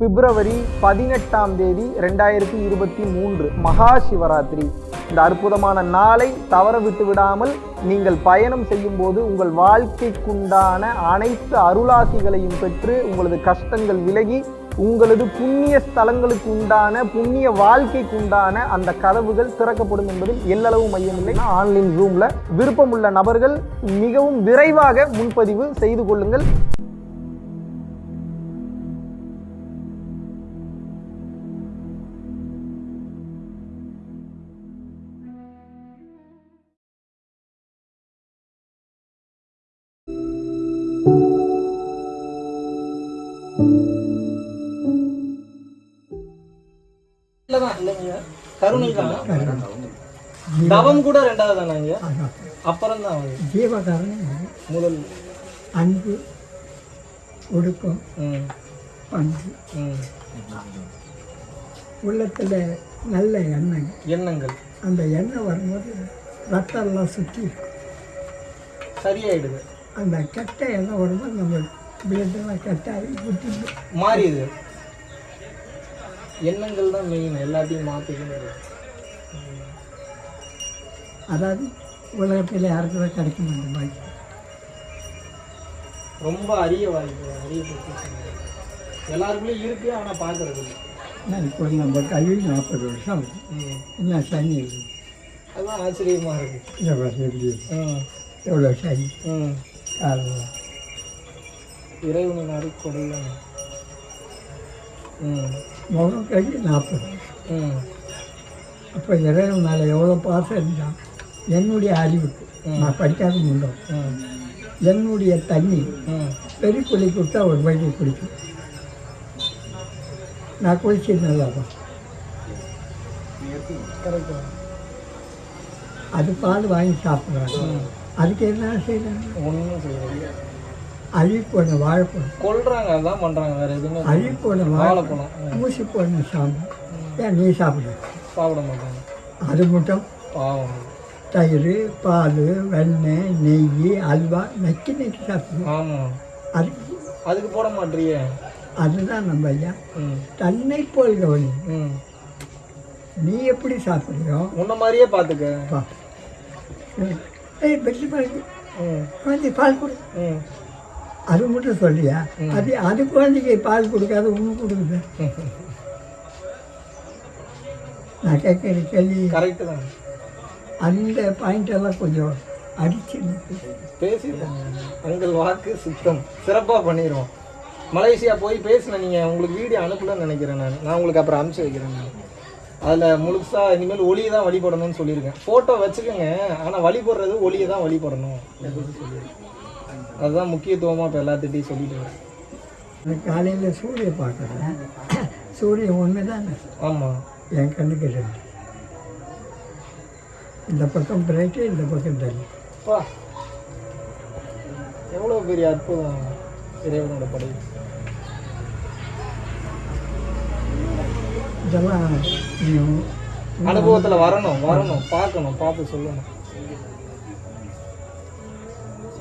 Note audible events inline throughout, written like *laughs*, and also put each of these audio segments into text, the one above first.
பிப்ரவரி பதினெட்டாம் தேதி ரெண்டாயிரத்தி இருபத்தி மூன்று மகா சிவராத்திரி. இந்த அற்புதமான நாளை தவற விட்டு விடாமல் நீங்கள் பயணம் செய்யும் போது உங்கள் வாழ்க்கைக்குண்டான அனைத்து அருளாசிகளையும் பெற்று உங்களது கஷ்டங்கள் விலகி உங்களது புண்ணிய ஸ்தலங்களுக்கு உண்டான புண்ணிய வாழ்க்கைக்கு உண்டான அந்த கதவுகள் திறக்கப்படும் என்பதில் எல்லளவு மையமில்லை ஆன்லைன் ரூமில் விருப்பமுள்ள நபர்கள் மிகவும் விரைவாக முன்பதிவு செய்து கொள்ளுங்கள். தவம் கூட ரெண்டாவது தானாங்க அப்புறம் தான் ஜீவகாரணம் முதல். அன்பு ஒடுக்கம் பண்பு. உள்ளத்தில் நல்ல எண்ணம் எண்ணங்கள். அந்த எண்ணம் வரும்போது ரத்தம்லாம் சுற்றி இருக்கும். சரியாயிடுது. அந்த கெட்ட எண்ணம் வரும்போது நம்ம பிளட்டெல்லாம் கட்டாகி புத்தி மாறிடுது. எண்ணங்கள் தான் மெயின் எல்லாத்தையும் மாற்றிக்கிறது அதாவது உலகத்தில் யாருக்கு தான் கிடைக்க மாட்டேன் பாக்கி ரொம்ப அரிய வாய்ப்பு அரிய. எல்லாருக்குள்ளேயும் இருக்கு ஆனால் பார்க்கறது இல்லை. இப்போ நம்ம கல்வி நாற்பது வருஷம் ஆகுது. ம். என்ன சனி இருக்குது அதுதான் ஆச்சரியமா இருக்கு. இதை பாரு எப்படி எவ்வளோ சனி? காலையில் இறைவனின் ம். முகம் கழிச்சு நாற்பது வருஷம். அப்போ இறைவன் மேலே எவ்வளோ பாசம் இருந்தான்? என்னுடைய அறிவுக்கு. நான் படிக்காத முண்டோம் ம் என்னுடைய தண்ணி பெரிய குழி கொடுத்தா ஒரு வயிறு குடிக்கும். நான் குளிச்சு நல்லாதான் கரெக்டாக அது பால் வாங்கி சாப்பிட்றாங்க. அதுக்கு என்ன செய்யறாங்க? ஒன்றும் செய்யறது அழி போன வாழைப்பழம். கொல்றாங்க அதான் பண்றாங்க வேற எதுவுமே அழி போன வாழைப்பழம். ஊசி போன சாம்பல் ஏன் நீ சாப்பிடு சாப்பிட மாட்டாங்க. அது மட்டும்? பாவம். தயிர் பால் வெண்ணெய் நெய் அல்வா நக்கி நக்கி சாப்பிடுவோம் ஆமா. அதுக்கு அதுக்கு போட மாட்டியே அதுதான் நம்ம ஐயா. தன்னை போல் கவனி. நீ எப்படி சாப்பிட்றியோ? உன்ன மாதிரியே பார்த்துக்க. ஏய் ம். குழந்தை பால் கொடு. அது மட்டும் சொல்லியா அது அது குழந்தைக்கு பால் கொடுக்காத ஒன்று கொடுக்குது. *laughs* நான் கேட்குற கேள்வி. கரெக்டு தான். அந்த பாயிண்ட் எல்லாம் கொஞ்சம் அடிச்சு. பேசிடுவோம் உங்கள் வாக்கு சுத்தம். சிறப்பாக பண்ணிடுவோம் மலேசியா போய் பேசின நீங்கள் உங்களுக்கு வீடியோ அனுப்பலன்னு நினைக்கிறேன் நான். நான் உங்களுக்கு அப்புறம் அனுப்பிச்சு வைக்கிறேன் நான். அதில் முழுசாக இனிமேல் ஒளியை தான் வழிபடணும்னு சொல்லியிருக்கேன். ஃபோட்டோ வச்சுக்கோங்க. ஆனால் வழிபடுறது ஒளியை தான் வழிபடணும் அதுதான் முக்கியத்துவமாக இப்போ எல்லாத்திட்டையும் சொல்லிட்டு காலையில் சூரியன் பார்க்குறேன். சூரியன் ஒன்று தானே ஆமாம் என் கண்ணுக்கு ரெண்டு இந்த பக்கம் பிரைட்டு இந்த பக்கம் டல் பா. எவ்வளோ பெரிய அற்புதம் இறைவனோட படை? இதெல்லாம் அனுபவத்தில் வரணும் வரணும். பார்க்கணும் பார்த்து சொல்லணும்.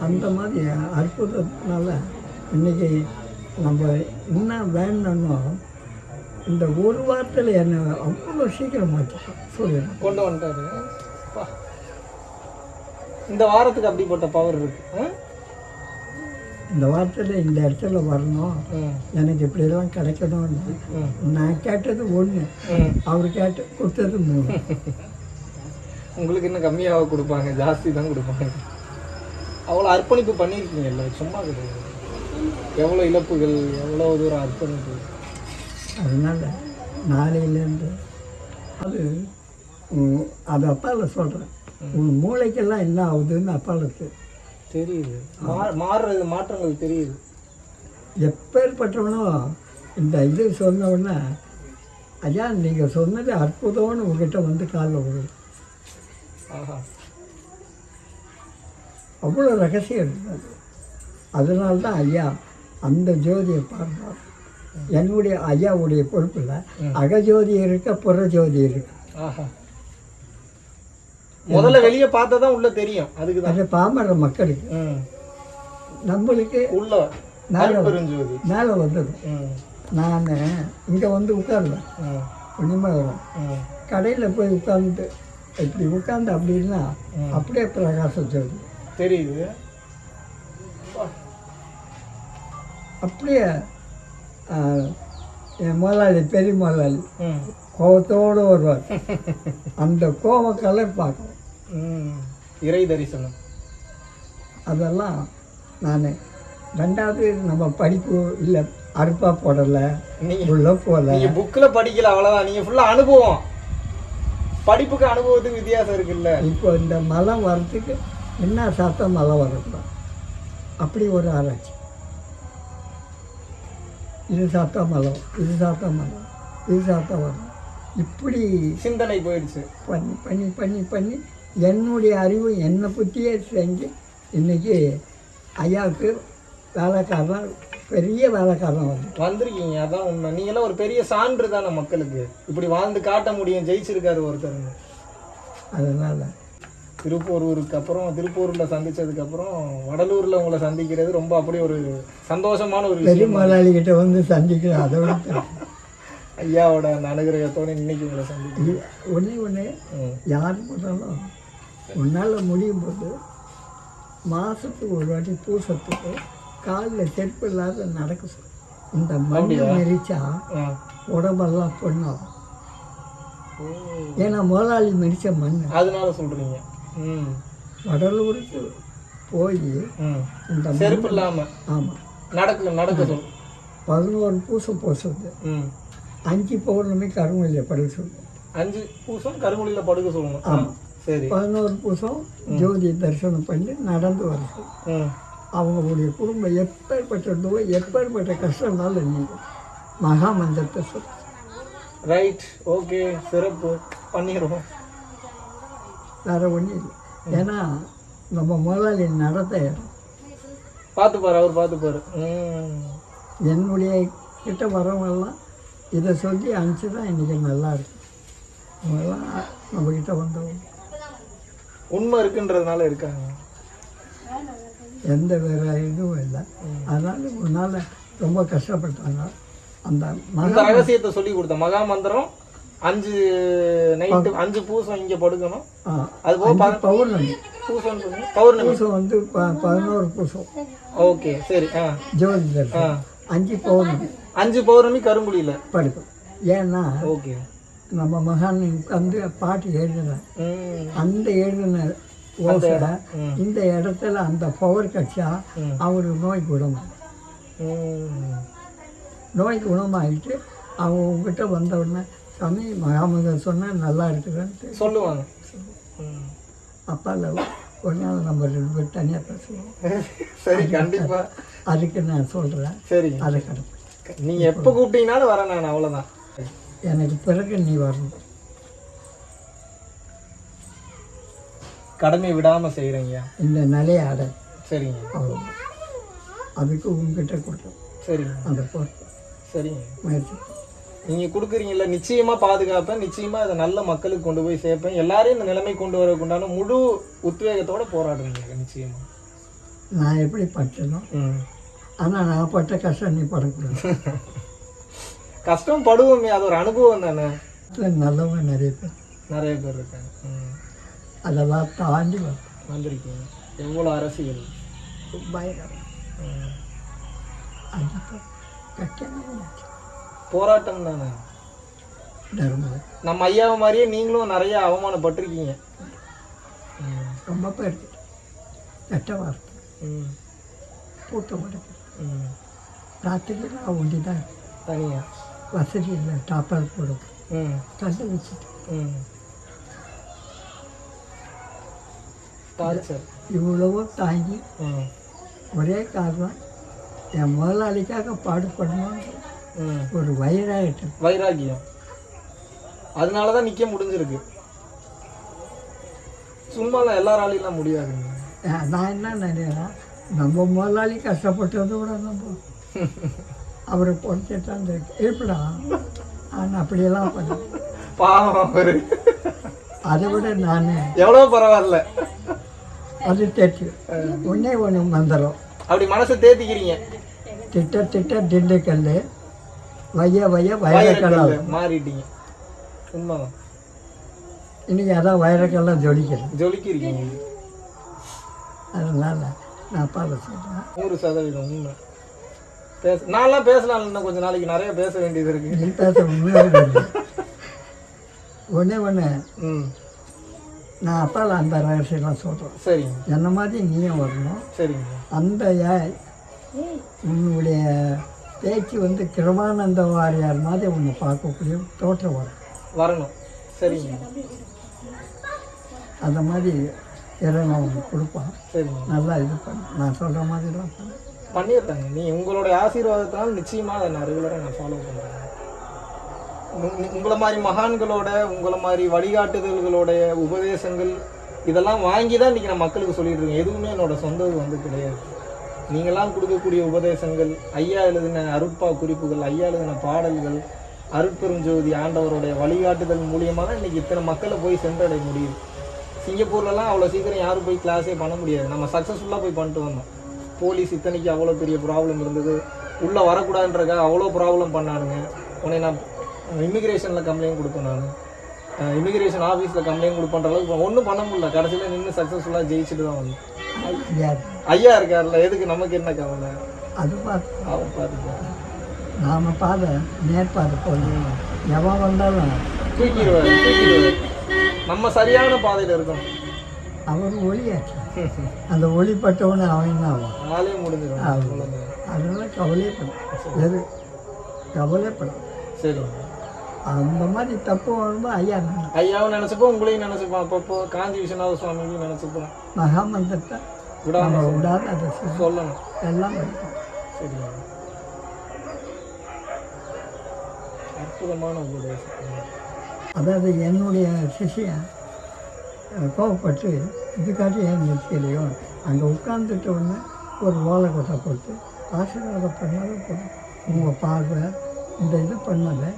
அந்த மாதிரி அற்புதத்தினால இன்னைக்கு நம்ம என்ன வேணும்னோ இந்த ஒரு வாரத்தில் என்னை அவ்வளோ சீக்கிரம் மாற்றிட்டோம் சூரியன் கொண்டு வந்துட்டாரு. பா. இந்த வாரத்துக்கு அப்படிப்பட்ட பவர் இருக்கு? இந்த வாரத்தில் இந்த இடத்துல வரணும். எனக்கு இப்படியெல்லாம் கிடைக்கணும்னு. நான் கேட்டது ஒன்று. அவர் கேட்டு கொடுத்தது மூணு. உங்களுக்கு இன்னும் கம்மியாக கொடுப்பாங்க ஜாஸ்தி தான் கொடுப்பாங்க. அவ்வளோ அர்ப்பணிப்பு பண்ணியிருக்கீங்கல்ல சும்மா கிடையாது. எவ்வளோ இழப்புகள் எவ்வளோ தூரம் அர்ப்பணிப்பு. அதனால் நாளையிலேருந்து அது அது அப்பாவில் சொல்கிறேன் உன் மூளைக்கெல்லாம் என்ன ஆகுதுன்னு அப்பாவுக்கு தெரியுது. மாறுறது மாற்றங்கள் தெரியுது. எப்பேற்பட்டவனும் இந்த இது சொன்ன உடனே ஐயா நீங்கள் சொன்னது அற்புதம்னு உங்ககிட்ட வந்து காலில் ஆஹா. அவ்வளோ ரகசியம் இருந்தது அதனால தான் ஐயா அந்த ஜோதியை பார்த்தார் என்னுடைய ஐயாவுடைய பொறுப்பில் அகஜோதி இருக்க புறஜோதி இருக்கு. ஆஹா. முதல்ல வெளியே பார்த்தா தான் உள்ள தெரியும். அதுக்கு தான் பாமர மக்களுக்கு நம்மளுக்கு உள்ள மேலே மேலே வந்தது. நான் இங்கே வந்து உட்காருவேன். ம் ஒன்றுமே வரும் ம் கடையில் போய் உட்காந்து இப்படி உட்காந்து அப்படின்னா அப்படியே பிரகாச ஜோதி தெரியுது. அப்படியே என் முதலாளி பெரிய முதலாளி கோபத்தோடு வருவார். அந்த கோப கலர் பார்க்கணும் ம் இறை தரிசனம். அதெல்லாம் நான் ரெண்டாவது நம்ம படிப்பு இல்லை அறுப்பா போடலை உள்ள போகல நீங்க புக்ல படிக்கல அவ்வளவுதான். நீங்க ஃபுல்லா அனுபவம். படிப்புக்கு அனுபவத்துக்கு வித்தியாசம் இருக்குல்ல. இப்போ இந்த மலை வர்றதுக்கு என்ன சாப்பிட்டா மலை வரக்கூடாது அப்படி ஒரு ஆராய்ச்சி. இது சாப்பிட்டா மலை இது சாப்பிட்டா மலை இது சாப்பிட்டா வரும் இப்படி சிந்தனை போயிடுச்சு. பண்ணி பண்ணி பண்ணி பண்ணி என்னுடைய அறிவு என்னை பற்றியே செஞ்சு இன்றைக்கி ஐயாவுக்கு வேலைக்காரன் பெரிய வேலைக்காரன் வந்து. வந்திருக்கீங்க அதான் உண்மை. நீங்களாம் ஒரு பெரிய சான்று தானே மக்களுக்கு. இப்படி வாழ்ந்து காட்ட முடியும் ஜெயிச்சிருக்காரு ஒருத்தருங்க அதனால். திருப்பூரூருக்கு அப்புறம் திருப்பூரில் சந்திச்சதுக்கு அப்புறம் வடலூரில் உங்களை சந்திக்கிறது ரொம்ப அப்படி ஒரு சந்தோஷமான ஒரு பெரிய முதலாளிகிட்ட வந்து சந்திக்கிறேன் அதோட பெருசு. ஐயாவோட அனுகிரகத்தோட இன்னைக்கு உங்களை சந்திக்கிறேன். ஒன்றே ஒன்று. யார் போனாலும் உன்னால் முடியும் போது மாதத்துக்கு ஒரு வாட்டி பூசத்துக்கு காலில் செருப்பு இல்லாத நடக்க சொல்லு இந்த மண்ணை மெரிச்சா. உடம்பெல்லாம் பொண்ணாகும். ஏன்னா முதலாளி மெரிச்ச மண். அதனால சொல்றீங்க. ம். வடலூருக்கு போய் இந்த செருப்பு இல்லாம. ஆமாம் நடக்க நடக்க சொல். பதினோரு பூசம் பூசுறது ம். அஞ்சு பௌர்ணமி கருமலையை படுக்க சொல்லு அஞ்சு பூசம் கருங்குழியில படுக்க சொல்லணும். ஆ, சரி. பதினோரு பூசம் ஜோதி தரிசனம் பண்ணி நடந்து வர சொல்லு ம் அவங்களுடைய குடும்பம் எப்பேற்பட்ட நோய் எப்பேற்பட்ட கஷ்டம்னாலும் நீங்க மகா மந்திரத்தை சொல். ரைட் ஓகே சிறப்பு. பண்ணிடுவோம். வேற ஒன்றும் இல்லை. ஏன்னா நம்ம முதலாளி நடத்த பார்த்துப்பாரு அவர் பார்த்துப்பாரு என்னுடைய கிட்ட வரவங்கெல்லாம் இதை சொல்லி அனுப்பிச்சு தான் இன்றைக்கி நல்லா இருக்கு. அவங்கெல்லாம் நம்மக்கிட்ட வந்தவங்க. உண்மை இருக்குன்றதுனால இருக்காங்க. எந்த வேற இதுவும் இல்லை. அதனால ஒரு நாள் ரொம்ப கஷ்டப்பட்டாங்க. அந்த இந்த ரகசியத்தை சொல்லி கொடுத்த மகா மந்திரம் அஞ்சு நைட்டு அஞ்சு பூசம் இங்க படுக்கணும். அது போக பௌர்ணமி. பூசம்? பௌர்ணமி. பூசம் வந்து பதினோரு பூசம். ஓகே சரி ஆ. ஜோதி தரிசனம் அஞ்சு பௌர்ணமி. அஞ்சு பௌர்ணமி கருங்குழியில படுக்கும். ஏன்னா ஓகே. நம்ம மகான் உட்காந்து பாட்டு எழுதின ம். அந்த எழுதின ஓசை. இந்த இடத்துல அந்த பவர் கட்சா ம். அவருக்கு நோய் குணமாகும் ம். நோய் குணமாகிட்டு அவங்க உங்ககிட்ட வந்த உடனே சாமி மகாமதர் சொன்னால் நல்லா இருக்குதுன்ட்டு. சொல்லுவாங்க. ம். அப்பால ஒரு நாள் நம்ம ரெண்டு பேர் தனியாக பேசுவோம். *laughs* சரி கண்டிப்பா. அதுக்கு நான் சொல்கிறேன் சரிங்க. அதை கிடப்பு நீங்க எப்ப கூப்பிட்டீங்கனாலும் வரேன் நான் அவ்வளவுதான். எனக்கு பிறகு நீ வரணும். கடமை விடாம செய்யறீங்க இந்த நிலையை அட. சரிங்க. அவ்வளோ அதுக்கு உங்ககிட்ட கொடுத்தோம் சரிங்க. அந்த பொறுப்பு. சரிங்க. முயற்சி. நீங்க கொடுக்குறீங்கல்ல நிச்சயமா பாதுகாப்பேன். நிச்சயமா இதை நல்ல மக்களுக்கு கொண்டு போய் சேர்ப்பேன். எல்லாரையும் இந்த நிலைமை கொண்டு வரக்குண்டான முழு உத்வேகத்தோட போராடுறீங்க நிச்சயமா. நான் எப்படி பட்டனோ ஆனால் நான் பட்ட கஷ்டம் நீ படக்கூடாது. *laughs* கஷ்டம் படுவோமே அது ஒரு அனுபவம் தானே? நல்லவங்க நிறைய பேர். நிறைய பேர் இருக்காங்க. அதெல்லாம் தாண்டி வந்திருக்கீங்க. எவ்வளோ அரசியல்? பயங்கரம். போராட்டம் தானே? நம்ம ஐயாவை மாதிரியே நீங்களும் நிறைய அவமானப்பட்டிருக்கீங்க. ரொம்ப பேர் கெட்ட வார்த்தை. ம். பூட்ட மாட்டேன் ம். ராத்திரி நான் ஒண்டி தான் இருப்பேன். வசதி இல்லை. டாப்பர் போடும். கண்டு வச்சுட்டு. இவ்வளவோ தாங்கி ஒரே காரணம் என் முதலாளிக்காக பாடுபடணும்னு ம். ஒரு வயிறாயிட்டு வைராகியம். அதனால தான் நிற்க முடிஞ்சிருக்கு. சும்மாலாம் எல்லாராலையும் முடியாதுங்க. நான் என்ன நினைக்கிறேன் நம்ம முதலாளி கஷ்டப்பட்டதை விட நம்ம அவரை பொறுத்துட்டான் இருப்படா நான் அப்படியெல்லாம் பண்ணேன் பாவம் அவரு. அதை விட நான் எவ்வளோ பரவாயில்ல. அது தெற்று. ஒன்றே ஒன்று மந்திரம். அப்படி மனசை தேத்திக்கிறீங்க. திட்ட திட்ட திண்டுக்கல் வைய வைய வைரக்கல்ல மாறிட்டீங்க. உண்மைதான் இன்னைக்கு அதான் வைரக்கல்லாம் ஜொலிக்கிறது. ஜொலிக்கிறீங்க. அதனால நான் அப்பாவை சொல்கிறேன் நூறு சதவீதம் உண்மை. பேச நான்லாம் பேசலாம் இன்னும் கொஞ்சம் நாளைக்கு. நிறைய பேச வேண்டியது இருக்கு. நீ பேச உண்மையாக ஒன்றே நான் அப்பாவில் அந்த ரகசியம்லாம் சொல்கிறேன் சரிங்க. என்ன மாதிரி நீயும் வரணும். சரிங்க. அந்த உன்னுடைய பேச்சு வந்து கிருமானந்த வாரியார் மாதிரி உன்னை பார்க்கக்கூடிய தோற்றம் வரும் வரணும். சரிங்க. அந்த மாதிரி இறைவன் கொடுப்பான். சரிங்க. நல்லா இது பண்ணு. நான் சொல்கிற மாதிரிலாம் பண்ணு. பண்ணிடுறேங்க. நீ உங்களுடைய ஆசீர்வாதத்தினால் நிச்சயமாக அதை நான் ரெகுலராக நான் ஃபாலோ பண்ணுறேன் உங்களை மாதிரி மகான்களோட உங்களை மாதிரி வழிகாட்டுதல்களோடைய உபதேசங்கள் இதெல்லாம் வாங்கி தான் இன்றைக்கி நான் மக்களுக்கு சொல்லிட்டு இருக்கேன். எதுவுமே என்னோட சொந்தது வந்து கிடையாது. நீங்களாம் கொடுக்கக்கூடிய உபதேசங்கள் ஐயா எழுதின அருட்பா குறிப்புகள் ஐயா எழுதின பாடல்கள் அருட்பெருஞ்சோதி ஆண்டவருடைய வழிகாட்டுதல் மூலியமாக தான் இன்றைக்கி இத்தனை மக்களை போய் சென்றடைய முடியுது. சிங்கப்பூர்லலாம் அவ்வளோ சீக்கிரம் யாரும் போய் கிளாஸே பண்ண முடியாது. நம்ம சக்ஸஸ்ஃபுல்லாக போய் பண்ணிட்டு வந்தோம். போலீஸ் இத்தனைக்கு அவ்வளோ பெரிய ப்ராப்ளம் இருந்தது. உள்ளே வரக்கூடாதுன்றக்காக அவ்வளோ ப்ராப்ளம் பண்ணானுங்க. உடனே நான் இமிக்ரேஷனில் கம்ப்ளைண்ட் கொடுப்பேன் நான். இமிக்ரேஷன் ஆஃபீஸில் கம்ப்ளைண்ட் கொடுப்பன்ற அளவுக்கு ஒன்றும் பண்ண முடியல. கடைசியில் நின்று சக்ஸஸ்ஃபுல்லாக ஜெயிச்சுட்டு தான் வந்தேன். ஐயா இருக்கார்ல எதுக்கு நமக்கு என்ன கவலை? அது பார்த்து பார்த்துப்போம் நாம் பாதை நேர்பாதை போய் எவன் வந்தாலும் தூக்கிடுவார் தூக்கிடுவார். நம்ம சரியான பாதையில் இருக்கணும். அவர் ஒளியாச்சு அந்த ஒளிப்பட்டவனு அவன் ஆவான் நாளே முடிஞ்சிடும். அவ்வளவுதான். அதனால கவலையப்படும் எது கவலைப்படும் சரிங்க அந்த மாதிரி தப்பு வரும்போது ஐயா ஐயாவும் நினச்சிப்போம் உங்களையும் நினச்சிப்போம். அப்பப்போ காஞ்சி விஸ்வநாத சுவாமியும் நினச்சிப்போம். மகாமந்திரத்தை விடாம விடாத அதை. சொல்லணும். எல்லாம் இருக்கும் சரிங்க அற்புதமான உபதேசம். அதாவது என்னுடைய சிஷியன் கோவப்பட்டு இதுக்காட்டி ஏன் நிற்கலையோ அங்கே உட்காந்துட்ட உடனே ஒரு ஓலை கொட்டை போட்டு ஆசீர்வாதம் பண்ணாத போதும். உங்கள் பார்வை இந்த இது பண்ணதை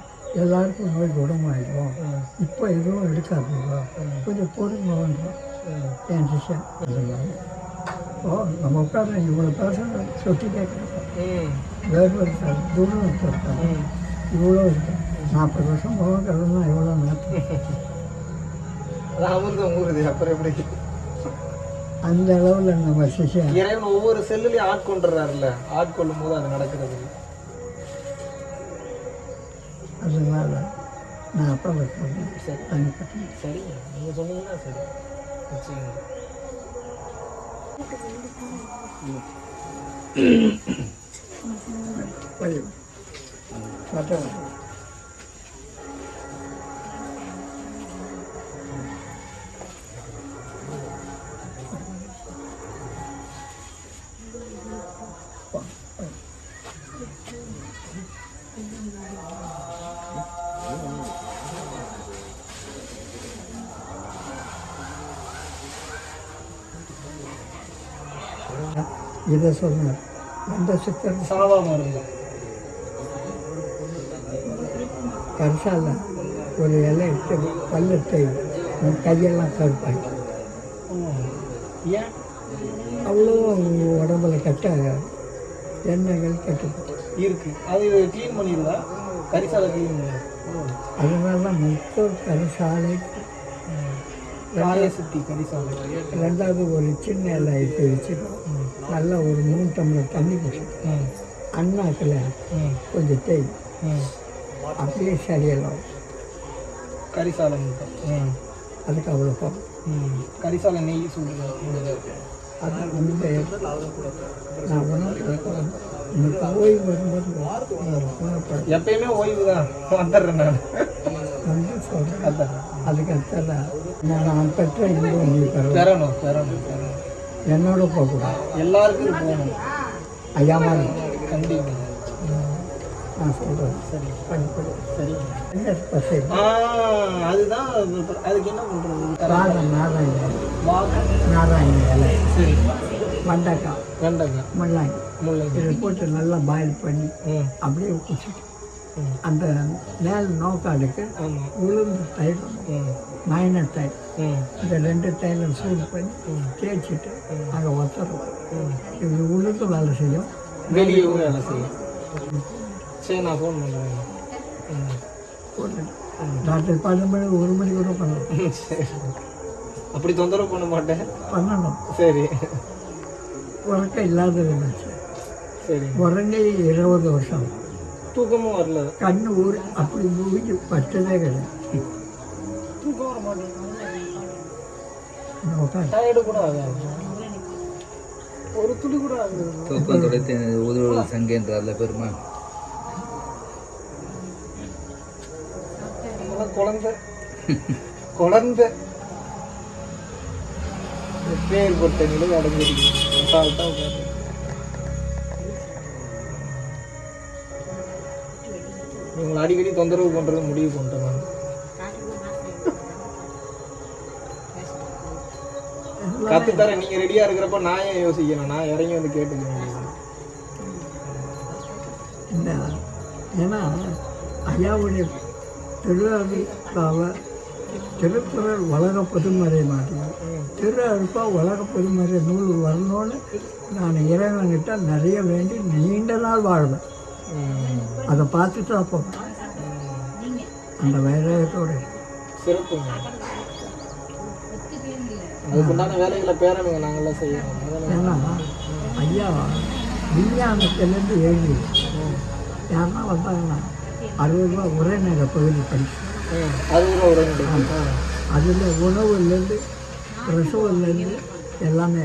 எல்லாருக்கும் நோய் குணமாயிடும். இப்போ எதுவும் எடுக்காதீங்க. கொஞ்சம் பொறுங்கன்றோம் என் அதனால ஓ நம்ம உட்காந்து இவ்வளோ பேச சொட்டி கேட்குறோம் வேறு இருக்காது தூரம் இவ்வளோ இருக்கு. நாற்பது வருஷம் போக கடவுள்னா எவ்வளோ நேரத்தில் அமிர்தம் ஊறுது அப்புறம் எப்படி? அந்த அளவில் நம்ம சிஷியன். இறைவன் ஒவ்வொரு செல்லுலையும் ஆட்கொண்டுறாருல்ல. ஆட்கொள்ளும் போது அது நடக்கிறது. அதனால நான் அப்பா வைக்கிறேன் சரி. தனிப்பட்ட சரிங்க நீங்கள் சொன்னீங்கன்னா சரி. நிச்சயமா. வழி இதை சொன்னார் சாவா மருந்து கரிசால ஒரு இலை எடுத்து பள்ளத்தை உன் கையெல்லாம் கருப்பாக்கி. ஏன்? அவ்வளோ உடம்புல கட்ட எண்ணெய்கள் கட்டுப்பட்டு இருக்கு. அது க்ளீன் பண்ணிடுதா கரிசாலை க்ளீன் அதனால தான் மொத்த கரிசாலை. சுத்தி கரிசாலை. ரெண்டாவது ஒரு சின்ன இலை எடுத்து வச்சுக்கணும் நல்லா ஒரு மூணு டம்ளர் தண்ணி குடிச்சு ம் அண்ணாக்கில் ம் கொஞ்சம் தேய். ம் அப்படியே சரியெல்லாம் கரிசாலை மட்டும் ம் அதுக்கு அவ்வளோ போகும் ம். கரிசாலை நெய் சூடுங்க அது அந்த நான் உணவு எனக்கு ஓய்வு வரும்போது உணவுப்படும் எப்பயுமே ஓய்வு தான். வந்துடுறேன் நான். வந்து சொல்கிறேன் அதுக்கு அடுத்தது நான் பெற்ற என்னோட போகக்கூடாது. எல்லாருக்கும் போகணும். ஐயா மாதிரி. கண்டிப்பாக நான் சொல்கிறேன் சரி. பண்ணிக்கொடு சரி. ஆ அதுதான் அது- அதுக்கு என்ன பண்ணுறது நாதம் நாராயண நாராயண இலை சரி. வெண்டைக்காய் வெண்டைக்காய் முள்ளாங்கி. முள்ளங்கி. இதை போட்டு நல்லா பாயில் பண்ணி அப்படியே குடிச்சிட்டு. அந்த மேல் நோக்காடுக்கு உளுந்து தயிர் மைனர் தயிர் ம் இந்த ரெண்டு தைலம் சூடு பண்ணி. தேய்ச்சிட்டு அங்கே ஒத்தரும் ம் இது உளுந்து வேலை செய்யும். வெளியே வேலை செய்யும். சரி நான் ஃபோன் பண்ணுறேன் ராத்திரி பன்னெண்டு மணி ஒரு மணி கூட பண்ணலாம். அப்படி தொந்தரவு பண்ண மாட்டேன். பண்ணணும். சரி. உறக்கம் இல்லாத இருந்துச்சு சரி. உறங்கி இருபது வருஷம். தூக்கமும் வரல. கண்ணு ஊறி அப்படி மூழ்கி பச்சதே கிடையாது. தூக்கம் வர மாட்டேங்குது டயர்டு கூட ஆகாது. ஒரு துளி கூட ஆகுது. தூக்கம் துடைத்து உதவுவது சங்கேன்றார்ல பெருமா குழந்தை. குழந்தை. எப்பேற்பட்ட நிலை உட்கார்ந்து. இவங்களை அடிக்கடி தொந்தரவு பண்றது முடிவு பண்ணிட்டேன் கத்து தரேன் நீங்க ரெடியா இருக்கிறப்ப நான் ஏன் யோசிக்கணும்? நான் இறங்கி வந்து கேட்டுக்க முடியும்? இந்த ஏன்னா ஐயாவுடைய திருவாரூர்காவ திருக்குறள் உலக பொதுமறை மாட்டேன். திரு அழுப்பா உலக பொதுமறை நூல் வரணும்னு நான் இறைவன்கிட்ட நிறைய வேண்டி நீண்ட நாள் வாழ்வேன். அதை பார்த்துட்டு அப்போ அந்த வைராயத்தோடு சிறப்புங்க. அதுக்குண்டான வேலைகளை செய்யணும் அதெல்லாம் ஏன்னா ஐயா விஞ்ஞானத்திலேருந்து எழுதி யாருன்னா வந்தாங்கன்னா அறுபது ரூபா உரைநகர பகுதி படிச்சு ம், அது ஒரு உரைநடை. அதில் உணவுலேருந்து பிரசவம்லேருந்து எல்லாமே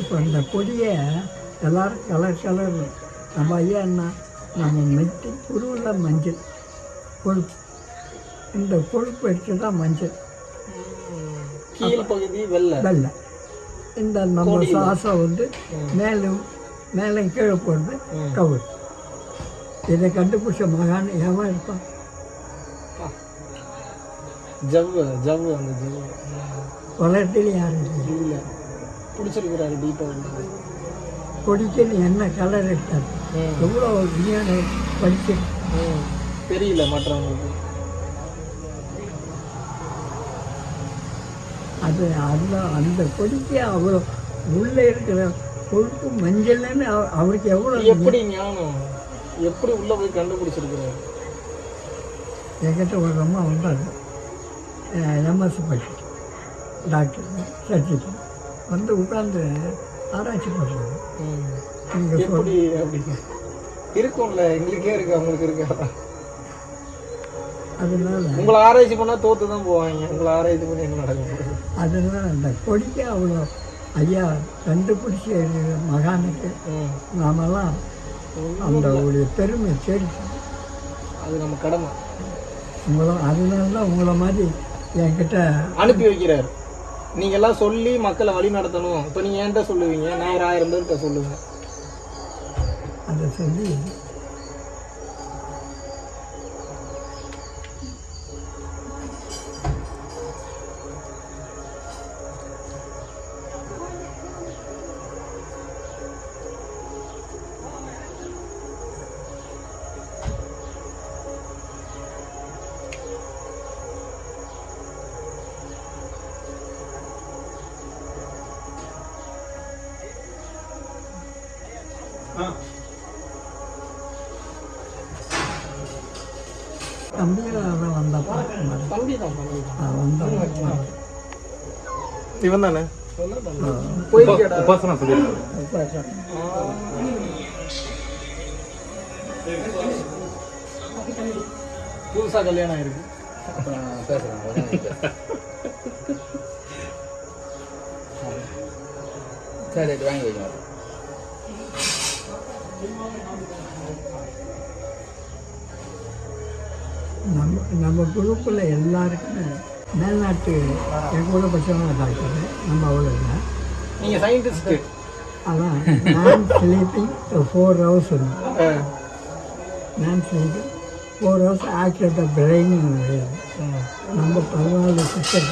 இப்போ இந்த கொடியை எல்லாரும் கலர் கலர் நம்ம ஐயா என்ன நம்ம மெட்டி குருவில் மஞ்சள் கொழுப்பு. இந்த கொழுப்பு எடுத்து தான் மஞ்சள். கீழ் பகுதி வெள்ளை. வெள்ளை. இந்த நம்ம சாசம் வந்து மேலும் மேலே கீழே போடுறது கவுர். இதை கண்டுபிடிச்ச மகான் எவன் இருப்பான்? ஜவ்வு ஜவ்வு அந்த ஜவ்வு. உலகத்தில் யாரும் இல்லை. பிடிச்சிருக்கிறாரு டீப்பாக கொடிக்குன்னு என்ன கலர் எடுத்தார்? எவ்வளோ விஞ்ஞானம் படிச்சு தெரியல மற்றவங்களுக்கு. அது அந்த அந்த கொடிக்கு அவ்வளோ உள்ளே இருக்கிற கொழுப்பு மஞ்சள்னு அவ- அவருக்கு எவ்வளோ எப்படி ஞானம்? எப்படி உள்ள போய் கண்டுபிடிச்சிருக்கிறாரு? என்கிட்ட ஒரு அம்மா வந்தாங்க. எம்எஸ்சி படிச்சுட்டு டாக்டர் சர்ஜிக்கல். வந்து உட்காந்து ஆராய்ச்சி பண்ணுறாங்க. நீங்கள் எப்படி அப்படி? இருக்கும்ல எங்களுக்கே இருக்கு அவங்களுக்கு இருக்கா? அதனால உங்களை ஆராய்ச்சி பண்ணா தோத்து தான் போவாங்க. உங்களை ஆராய்ச்சி பண்ணி என்ன நடக்க போகுது அதனால அந்த கொடிக்கு அவ்வளோ ஐயா கண்டுபிடிச்ச மகானுக்கு ம். நாமெல்லாம் அந்த உடைய பெருமை சேர்த்து அது நம்ம கடமை. உங்களை அதனால தான் உங்களை மாதிரி என்கிட்ட அனுப்பி வைக்கிறாரு. நீங்க எல்லாம் சொல்லி மக்களை வழி நடத்தணும். இப்போ நீங்க என்கிட்ட சொல்லுவீங்க? நான் ஒரு ஆயிரம் பேர்கிட்ட சொல்லுவேன். அதை சொல்லி தம்பியாக வந்தப்போ தம்பி தான் தம்பி தான் வந்தாங்க இவன் தானே போயிருக்கேடா உபாசனா சொல்லியிருக்காரு புதுசா கல்யாணம் ஆயிருக்கு அப்புறம் பேசுகிறேன் உடனே பேசுறேன். சரி ரைட் வாங்கி வைங்க நம்ம குரூப்பில் எல்லாருக்குமே மேல்நாட்டு என் கூட படித்தவங்க டாக்டர் நம்ம அவ்வளோ இல்லை. நீங்க சயின்டிஸ்ட் அதான் நான் ஸ்லீப்பிங் ஃபோர் ஹவர்ஸ் நான் sleeping four hours act the brain நம்ம பதினாலு சிஸ்டர்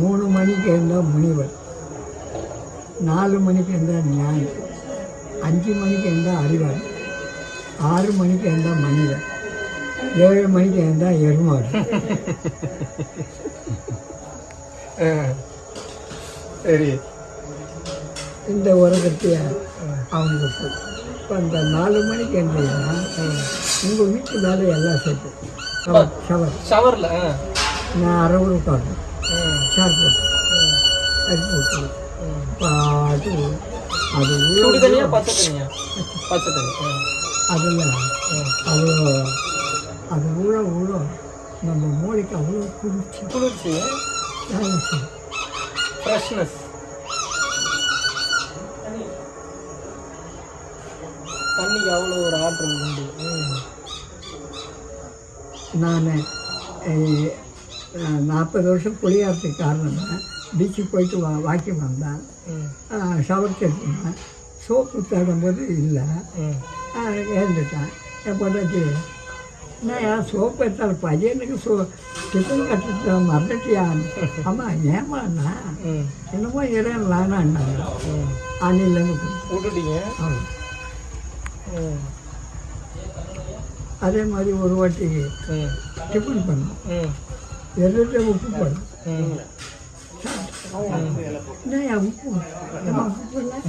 மூணு மணிக்கு இருந்தால் முனிவர். நாலு மணிக்கு இருந்தால் ஞானி. அஞ்சு மணிக்கு இருந்தால் அறிவார் ஆறு மணிக்கு இருந்தால் மனிதன். ஏழு மணிக்கு இருந்தால் எருமாடு சரி. இந்த உலகத்தைய அவனுக்கு இப்போ இந்த நாலு மணிக்கு எழுந்தீங்கன்னா உங்கள் வீட்டு வேலை எல்லாம் சேர்த்து. ஷவர் ஷவர் ஷவரில் நான் அறுபது உட்காரணும் ம் சேர் போட்டு. அது போட்டு. பாட்டு அது அதில். அவ்வளோ அது உள்ள உள்ள நம்ம மூளைக்கு அவ்வளோ குளிர்ச்சி குளிர்ச்சி செய்யும் ஃப்ரெஷ்னஸ் தண்ணிக்கு அவ்வளோ ஒரு ஆற்றல் உண்டு. நான் நாற்பது வருஷம் குளியாறதுக்கு காரணம் பீச்சுக்கு போயிட்டு வா வாக்கிங் வந்தேன். ஷவர் கேட்டுருந்தேன். சோப்பு தேடும்போது இல்லை. எழுந்துட்டேன் என் பொண்டாட்டி சோ டிஃபன் கட்டுட்டு மறந்துட்டியா அம்மா ஏமாண்ணா ம் என்னமோ இறைவன் வேணான்னாங்க ம் அன்னிலேருந்து விட்டுட்டீங்க ஆமாம் ம் அதே மாதிரி ஒரு வாட்டி டிஃபன் பண்ணோம் ம் எதிர்த்து உப்பு போடும் ம் என்ன ஏன் உப்பு உப்பு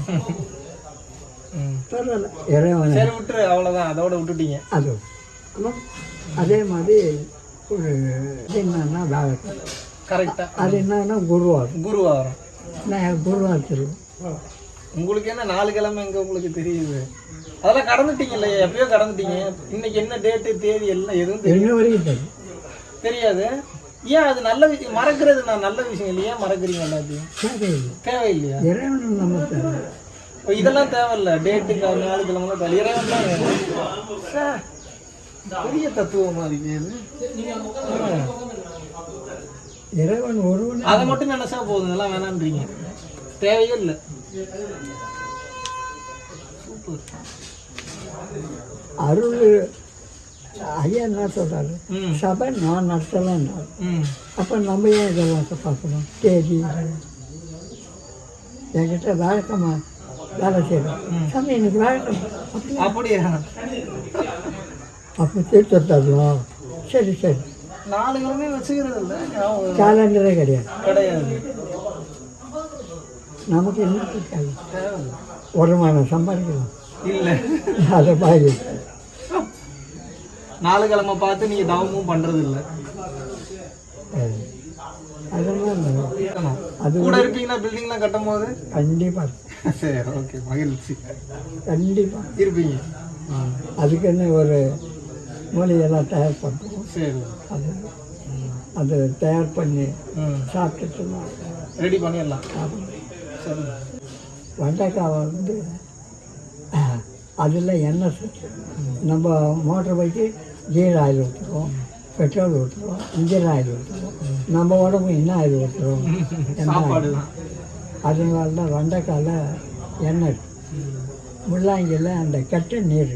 பரவாயில்ல இறைவன் சரி விட்டுரு அவ்வளோதான் அதோட விட்டுட்டீங்க அது. அதே மாதிரி ஒரு என்னன்னா வேலைக்கு கரெக்டாக அது என்னன்னா குருவார். குருவாரம். நான் குருவார் தெரியும் உங்களுக்கு என்ன நாலு கிழமை எங்க உங்களுக்கு தெரியுது? அதெல்லாம் கடந்துட்டீங்கல்ல எப்பயோ கடந்துட்டீங்க. இன்னைக்கு என்ன டேட்டு தேதி எல்லாம் எதுவும் தெரியும் தெரியாது. ஏன் அது நல்ல விஷயம்? மறக்கிறது நான் நல்ல விஷயம் இல்லையா? மறக்கிறீங்க எல்லாத்தையும். தேவையில்லை. தேவையில்லையா? இதெல்லாம் தேவையில்ல. டேட்டுக்கு நாலு கிழமை இறைவன் தான் பெரிய தத்துவமா. இறைவன் ஒருவன். அதை மட்டும் நினைச்சா போதும் இதெல்லாம் வேணான்றீங்க. தேவையே இல்லை. சூப்பர். அருள் ஐயா என்ன சொல்றாரு? சபை நான் நடத்தலாம்னாரு ம். அப்போ நம்ம ஏன் இதெல்லாம் பார்க்கணும்? தேதி. என்கிட்ட வழக்கமா வேலை செய்யணும். சாமி எனக்கு வழக்கம். அப்படி அப்படியா? அப்போ தீர்த்து தரலாம் சரி சரி. நாலு கிழமை வச்சுக்கிறது இல்லை. கேலண்டரே கிடையாது. கிடையாது. நமக்கு என்ன தேவை வருமானம் சம்பாதிக்கலாம் இல்லை. அதை பாதி நாலு கிழமை பார்த்து நீங்க தவமும் பண்றது இல்ல. அதெல்லாம் அது கூட இருப்பீங்களா? பில்டிங்லாம் கட்டும் போது கண்டிப்பாக சரி ஓகே மகிழ்ச்சி. கண்டிப்பாக இருப்பீங்க. அதுக்குன்னு ஒரு மூலிகையெல்லாம் தயார் பண்ணுறோம் சரி. அது அது தயார் பண்ணி ம் சாப்பிட்டுட்டு நான் ரெடி பண்ணிடலாம். வெண்டைக்காவை வந்து அதில் எண்ணெய் நம்ம மோட்டர் பைக்கு கீர் ஆயில் ஊற்றுறோம் பெட்ரோல் ஊற்றுறோம் இன்ஜின் ஆயில் ஊற்றுறோம் நம்ம உடம்பு என்ன ஆயில் ஊற்றுறோம் தான் அதனால தான் வெண்டைக்காயில் எண்ணெய். முள்ளாங்கியில் அந்த கெட்ட நீர்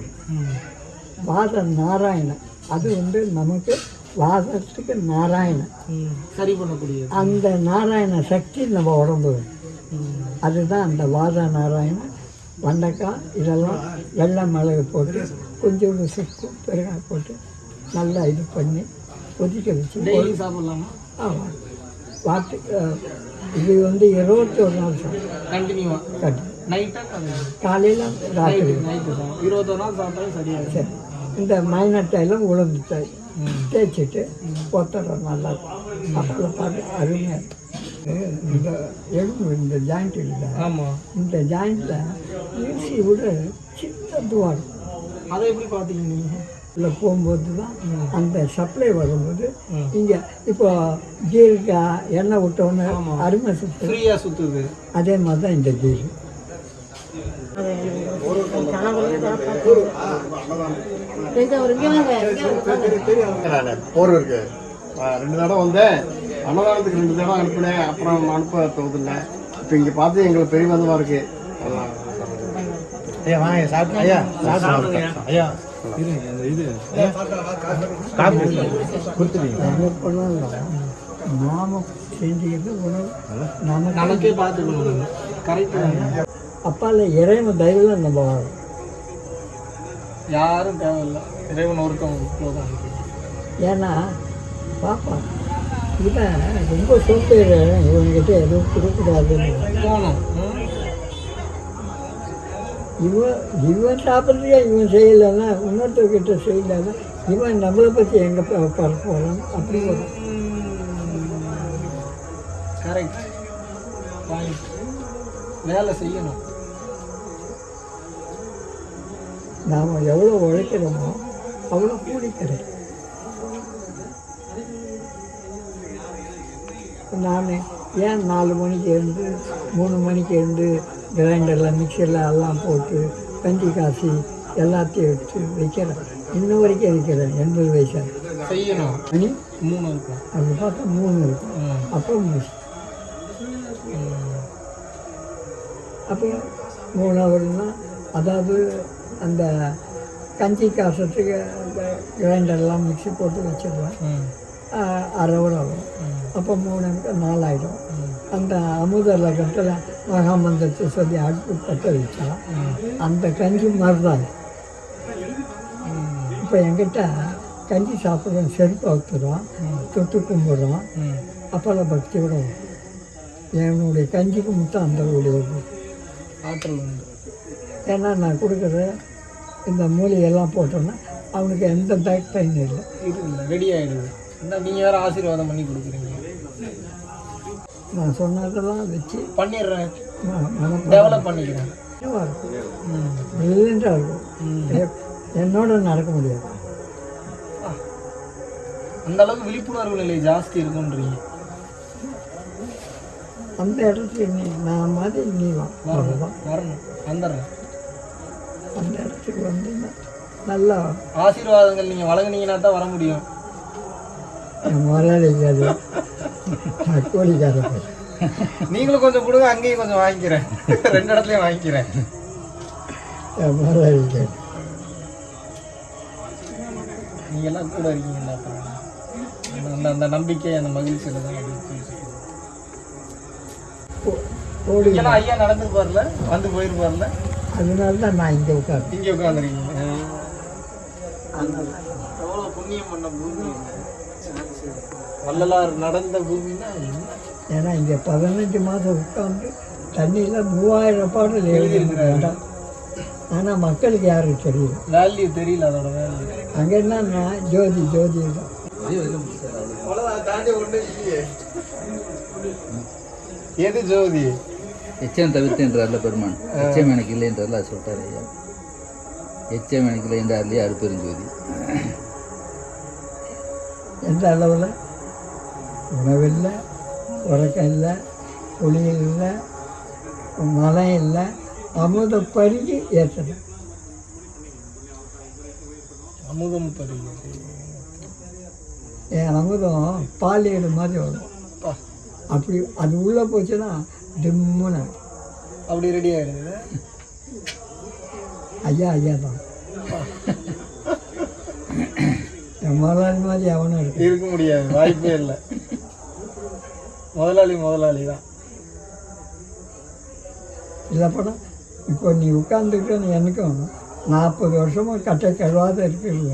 வாத நாராயணன் அது வந்து நமக்கு வாதத்துக்கு நாராயணன். சரி பண்ணக்கூடியது. அந்த நாராயண சக்தி நம்ம உடம்பு. அதுதான் அந்த வாத நாராயணன் வெண்டைக்காய் இதெல்லாம் வெள்ளை மிளகு போட்டு கொஞ்சோண்டு சுக்கு பெருங்காய் போட்டு நல்லா இது பண்ணி கொதிக்க வச்சு டெய்லி சாப்பிடலாமா? ஆமாம் அஹ், இது வந்து இருபத்தி ஒரு நாள் சாப்பிடும் கண்டினியூவா? கட்டி நைட்டா காலையில்? ராத்திரி. நைட்டு சாப்பிடும் இருபத்தொரு நாள் சாப்பிட்டாலும் சரியாகும் சரி. இந்த மைனட்டாயில் உளுந்து தை ம் தேய்ச்சிட்டு ஒத்தடம் நல்லா அப்புறம் பார்த்து அருமையாக. இந்த எலும்பு இந்த ஜாயிண்ட் இல்லை. ஆமாம் இந்த ஜாயிண்டில் ஈசி விட சின்ன துவா இருக்கும். அதை எப்படி பார்த்தீங்க நீங்கள் இல்லை போகும்போது தான் அந்த சப்ளை வரும்போது. இங்கே இப்போ கீருக்கு எண்ணெய் விட்டோன்னே. அருமை சுத்து. ஃப்ரீயாக சுற்றுது அதே மாதிரி தான் இந்த நான் போர் இருக்கு ரெண்டு தடவை வந்தேன். அன்னதானத்துக்கு ரெண்டு தடவை அனுப்பினேன். அப்புறம் அனுப்ப தோதில்லை. இப்போ இங்கே பார்த்து எங்களுக்கு பெரிய வந்தமாக இருக்கு. ஐயா வாங்க சாப்பிட்டு ஐயா சாப்பிட்டு ஐயா. நாம செஞ்சுக்கிறது உணவு. நமக்கு நமக்கே பார்த்துக்கணும் கரெக்டு தானே அப்பால இறைவன் தயவில் நம்ம வாழணும். யாரும் தேவையில்லை. இறைவன் ஒருத்தவங்க போதும் ஏன்னா பாப்பா இவன் ரொம்ப சோம்பேறி இவன்கிட்ட எதுவும் கொடுக்கூடாதுன்னு போகணும். ம்? இவன் இவன் சாப்பிட்றதுக்கே இவன் செய்யலைன்னா இன்னொருத்தர்கிட்ட செய்யலைன்னா இவன் நம்மளை பற்றி எங்கே பரப்ப போகிறான் அப்படி வரும். கரெக்ட் பாயிண்ட் வேலை செய்யணும். நாம் எவ்வளோ உழைக்கிறோமோ அவ்வளோ கூலி கிடைக்கும் நான் ஏன் நாலு மணிக்கு எழுந்து மூணு மணிக்கு எழுந்து கிரைண்டரில் மிக்சரில் எல்லாம் போட்டு கஞ்சி காசி எல்லாத்தையும் எடுத்து வைக்கிறேன். இன்ன வரைக்கும் வைக்கிறேன் எண்பது வயசாக செய்யணும். மணி? மூணு இருக்கும் அது பார்த்தா மூணு இருக்கும். அப்புறம் முடிச்சு. அப்போ மூணு ஹவர்னா அதாவது அந்த கஞ்சி அந்த கிரைண்டர்லாம் மிக்ஸி போட்டு வச்சிடுவேன் அரை ஹவர் ஆகும் அப்போ மூணு நாலாயிடும். அந்த அமுத லகத்தில் மகாமந்திரத்தை சொல்லி அடுப்பு பற்ற வச்சா அந்த கஞ்சி மறுதான் இப்போ என்கிட்ட கஞ்சி சாப்பிட்றோம் செருப்பு அவுத்துறோம் தொட்டு கும்பிட்றோம். அப்போல்லாம் பக்தியோட. என்னுடைய கஞ்சிக்கு மட்டும் அந்த உடையது ஆற்றல் உண்டு. ஏன்னா நான் கொடுக்குற இந்த மூலிகையெல்லாம் போட்டோன்னா அவனுக்கு எந்த பேக் பெயின் இல்லை. இது இல்லை ரெடி ஆகிடுது நீங்கள் வேறு ஆசீர்வாதம் பண்ணி கொடுக்குறீங்க. நான் சொன்னதெல்லாம் வச்சு பண்ணிடுறேன். டெவலப் பண்ணிக்கிறேன். பிரில்லியண்ட்டாக இருக்கும். என்னோட நடக்க முடியாது. அந்த அளவுக்கு விழிப்புணர்வு நிலை ஜாஸ்தி இருக்குன்றீங்க. அந்த இடத்துக்கு நீ நான் மாதிரி நீ வா. வரணும். வந்துடுறேன். அந்த இடத்துக்கு வந்து நல்லா. ஆசீர்வாதங்கள் நீங்கள் வழங்குனீங்கன்னா தான் வர முடியும். நீங்களும் கொஞ்சம் கொடுங்க அங்கேயும் கொஞ்சம் வாங்கிக்கிறேன். ரெண்டு இடத்துலையும் வாங்கிக்கிறேன். நீங்க எல்லாம் கூட அப்புறம். அந்த- நம்பிக்கை அந்த மகிழ்ச்சியில தான் அப்படி போயிட்டு இருக்கு. கோழி. இங்கெல்லாம் ஐயா நடந்துருப்பார்ல வந்து போயிருப்பார்ல அதனால தான் நான் இங்கே உட்காந்து இங்கே உட்காந்துருக்கீங்க எவ்வளோ புண்ணியம் பண்ண பூமி. வள்ளலார் நடந்த பூமின்னா என்ன? ஏன்னா இங்கே பதினஞ்சு மாதம் உட்காந்து தண்ணியில் மூவாயிரம் பாடல் எழுதியிருக்கிறாங்க ஆனால் மக்களுக்கு யாருக்கு தெரியல. வேல்யூ தெரியல அதோட வேல்யூ. அங்கே என்னன்னா ஜோதி ஜோதி தான். எது ஜோதி? எச்சம் தவிர்த்துன்றார்ல பெருமான். எச்சம் எனக்கு இல்லைன்றதுல அது சொல்லிட்டாரு ஐயா. எச்சம் எனக்கு இல்லைன்றார்லையே அருப்பெருஞ்சோதி எந்த அளவில்? உணவில்லை உறக்கம் இல்லை குளியல் இல்லை மழை இல்லை அமுத பருகி ஏற்றணும் அமுதம் பருகி. என் அமுதம் பாலியடு மாதிரி வரும். அப்பா, அப்படி அது உள்ளே போச்சுன்னா டிம்முன்னு அப்படி ரெடி ஆயிடுது ஐயா ஐயா தான் முதலாளி மாதிரி அவனும் இருக்கு இருக்க முடியாது வாய்ப்பே இல்லை முதலாளி முதலாளி தான் இல்லை படம் இப்போ நீ உட்காந்துக்கிட்டு எனக்கும் நாற்பது வருஷமா கட்டை கழுவாத இருக்கிறது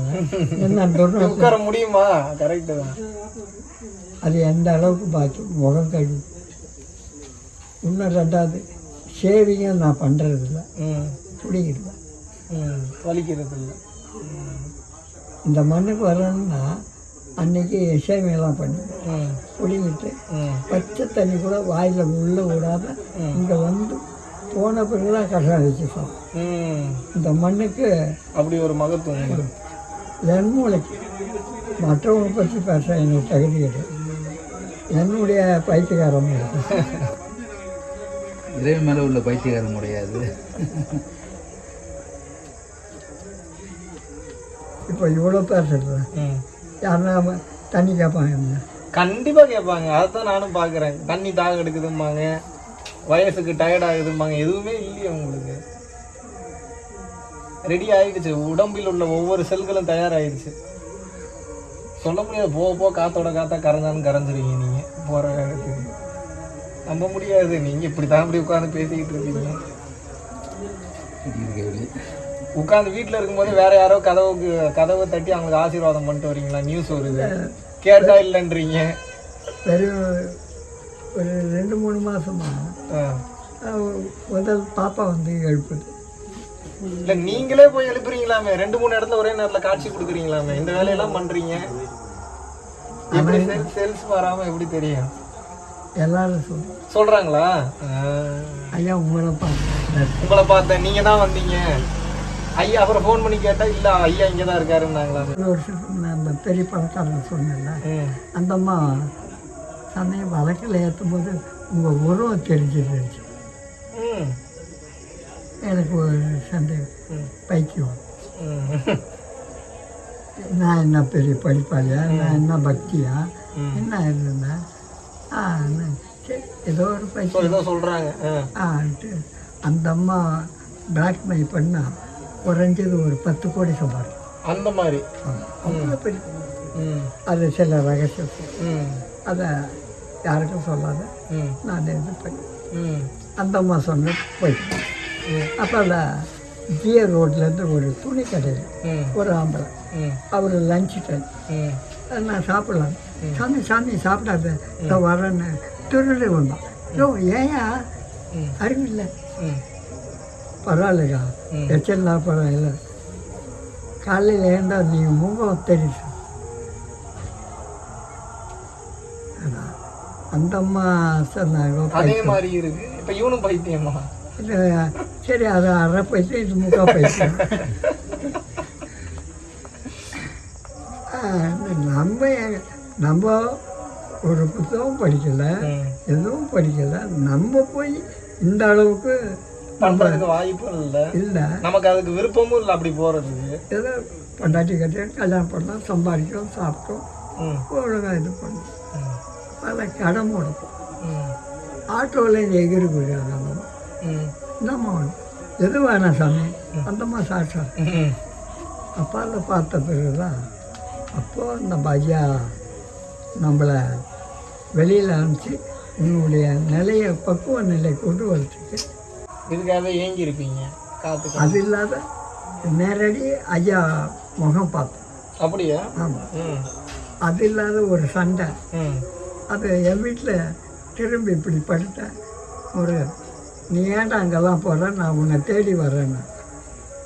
என்ன உட்கார முடியுமா கரெக்டு தான் அது எந்த அளவுக்கு பாக்கி முகம் கழுவி இன்னும் ரெண்டாவது ஷேவிங்கும் நான் பண்ணுறதில்ல ம். பிடிக்கிறது ம். வலிக்கிறது இல்லை இந்த மண்ணுக்கு வரணும்னா அன்னைக்கு ஷேவிங்லாம் பண்ணி. பிடிங்கிட்டு பச்சை தண்ணி கூட வாயில் உள்ளே விடாம இங்கே வந்து போன பிறகு தான் கஷாயம் வச்சு சாப்பிடும் இந்த மண்ணுக்கு அப்படி ஒரு மகத்துவம். என் மூளைக்கு மற்றவங்க பற்றி பேச எனக்கு தகுதி கிடையாது. என்னுடைய பைத்தியக்காரம் இருக்கு *laughs* இறைவன் மேலே உள்ள பைத்தியகாரம் முடியாது. இப்போ இவ்வளோ பேர் சொல்கிறேன் யாருன்னா தண்ணி கேட்பாங்க என்ன? கண்டிப்பா கேட்பாங்க. அதைத்தான் நானும் பார்க்குறேன். தண்ணி தாக எடுக்குதும்பாங்க. வயசுக்கு டயர்ட் ஆகுதும்பாங்க. எதுவுமே இல்லையே உங்களுக்கு ரெடி ஆயிடுச்சு. உடம்பில் உள்ள ஒவ்வொரு செல்களும் தயாராகிடுச்சு சொல்ல முடியாது. போக போக காத்தோட காத்தா கரைஞ்சாலும் கரைஞ்சிருவீங்க நீங்க. போற இடத்துக்கு. நம்ப முடியாது. நீங்க இப்படி தான் இப்படி உட்காந்து பேசிக்கிட்டு இருக்கீங்க. உட்காந்து வீட்டில் இருக்கும்போது வேற யாரோ கதவுக்கு கதவை தட்டி அவங்களுக்கு ஆசீர்வாதம் பண்ணிட்டு வரீங்களா? நியூஸ் வருது. கேட்டா இல்லைன்றீங்க. பெரிய ஒரு ரெண்டு மூணு மாதமா ஆ. முதல் பாப்பா வந்து எழுப்புது. இல்ல நீங்களே போய் எழுப்புறீங்களாமே? ரெண்டு மூணு இடத்துல ஒரே நேரத்துல காட்சி கொடுக்குறீங்களாமே? இந்த வேலையெல்லாம் பண்றீங்க. எப்படி சேல்ஸ் வராம எப்படி தெரியும்? எல்லாரும் சொல்லு சொல்றாங்களா ஆ. ஐயா உங்களை பார்த்தேன் உங்களை பார்த்தேன் நீங்க தான் வந்தீங்க ஐயா அப்புறம் ஃபோன் பண்ணி கேட்டா இல்ல ஐயா இங்க தான் இருக்காருன்னாங்களா ஒரு வருஷத்துக்கு நான் பெரிய பணக்காரன் சொன்னேன்ல ம். அந்த அம்மா சமயம் வழக்கில் ஏற்றும் போது உங்கள் உருவம் தெரிஞ்சிருந்துச்சு. எனக்கு ஒரு சந்தேகம் ம். பைத்தியம் ம். நான் என்ன பெரிய படிப்பாளியா நான் என்ன பக்தியா. என்ன இருந்தேன் ஏதோ ஒரு ஆ. ஆன்ட்டு அந்த அம்மா பிளாக்மெயில் பண்ணால் குறைஞ்சது ஒரு பத்து கோடி சம்பாதிக்கும் அந்த மாதிரி. அது சில ரகசியம் ம். அதை யாருக்கும் சொல்லாத ம். நான் இது பண்ணி ம். அந்த அம்மா சொன்ன போயிட்டு ம். அப்போ அந்த ஜிய ரோட்லேருந்து ஒரு துணி கடையில். ஒரு ஆம்பளை. அவர் லஞ்ச் டைம். நான் சாப்பிடலாம் சாமி சாமி சாப்பிடாத இதோ வரேன்னு திருடு வந்தான் யோ ஏயா. அறிவில்லை. பரவாயில்லக்கா ம். எச்சல்னா பரவாயில்ல காலையில் ஏண்டா நீங்கள் முகம் தெரியுது. அந்த அம்மா சொன்னாங்க அதே பைத்தியம். மாதிரி இருக்கு இப்ப இவனும் பைத்தியமா சரி அது அரை பைசா இது முக்கா பைசா ஆ, நம்ம நம்ம ஒரு புத்தகம் படிக்கல. எதுவும் படிக்கல நம்ம போய் இந்த அளவுக்கு பண்றதுக்கு வாய்ப்பும் இல்ல இல்லை நமக்கு அதுக்கு விருப்பமும் இல்லை அப்படி போறதுக்கு ஏதோ பொண்டாட்டி கட்டி கல்யாணம் பண்ணோம் சம்பாதிக்கிறோம் சாப்பிட்டோம். ஒழுங்காக இது பண்ணோம். பல கடன் கொடுப்போம் ம். ஆட்டோவில் எகிரி போயிடுவாங்க அந்த அம்மா. ம். என்னம்மா எது வேணாம் சாமி அந்தம்மா சாப்பிட்டா ம். அப்பாவில் பார்த்த பிறகு தான் அப்போது அந்த பையா நம்மளை வெளியில் அனுப்பிச்சு உன்னுடைய நிலையை பக்குவ நிலை கொண்டு வரதுக்கு இதுக்காக ஏங்கி இருப்பீங்க காத்து அது இல்லாத நேரடி ஐயா முகம் பார்த்தோம் அப்படியா? ஆமாம். அது இல்லாத ஒரு சண்டை. அது என் வீட்டில் திரும்பி இப்படி படுத்தேன் ஒரு நீ ஏன்டா அங்கெல்லாம் போகிற நான் உன்னை தேடி வர்றேன்னு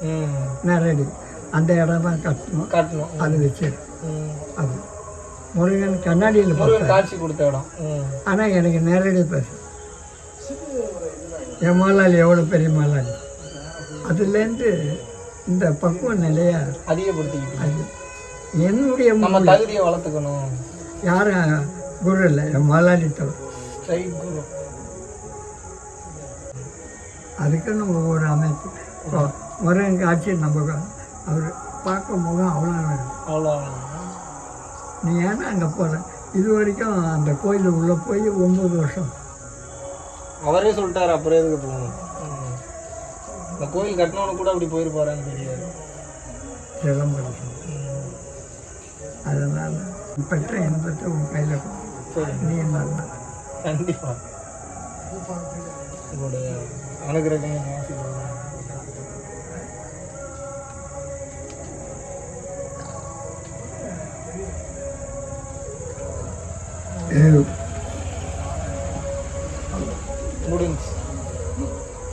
ம். நேரடி. அந்த இடம் தான் கட்டணும். காட்டணும். அது வச்சு. அது. முருகன் கண்ணாடியில் பார்த்தேன் காட்சி கொடுத்த இடம். ஆனால் எனக்கு நேரடி பேச. என் முதலாளி எவ்வளோ பெரிய முதலாளி அதுலேருந்து இந்த பக்குவ நிலைய அதிகப்படுத்திக்கிட்டு அது என்னுடைய நம்ம தகுதியை வளர்த்துக்கணும். யாரும் குரு இல்லை என் முதலாளி தவிர குரு. அதுக்குன்னு ஒவ்வொரு அமைப்பு. முருகன் காட்சி நம்ம அவர் பார்க்க முகம் அவ்வளோ அவ்வளோ நீ ஏன்னா அங்கே போகிற இது வரைக்கும் அந்த கோயில் உள்ளே போய் ஒம்பது வருஷம். அவரே சொல்லிட்டாரு அப்புறம் எதுக்கு போகணும். இந்த கோயில் கட்டினவனு கூட அப்படி போயிருப்பாரான்னு தெரியாது. சிதம்பரம் ம். அதனால் பெற்ற இன்பத்தை உன் கையில் நீ நல்லா. கண்டிப்பா. உங்களுடைய அனுகிரகம் ஆசீர்வாதம்.